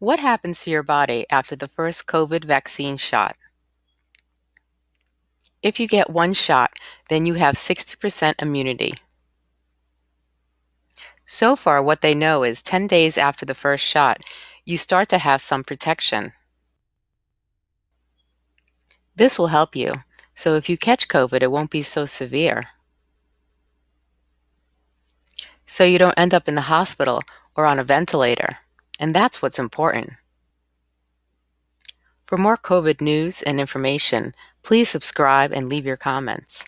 What happens to your body after the first COVID vaccine shot? If you get one shot, then you have 60% immunity. So far, what they know is 10 days after the first shot, you start to have some protection. This will help you, so if you catch COVID, it won't be so severe. So you don't end up in the hospital or on a ventilator, and that's what's important. For more COVID news and information, please subscribe and leave your comments.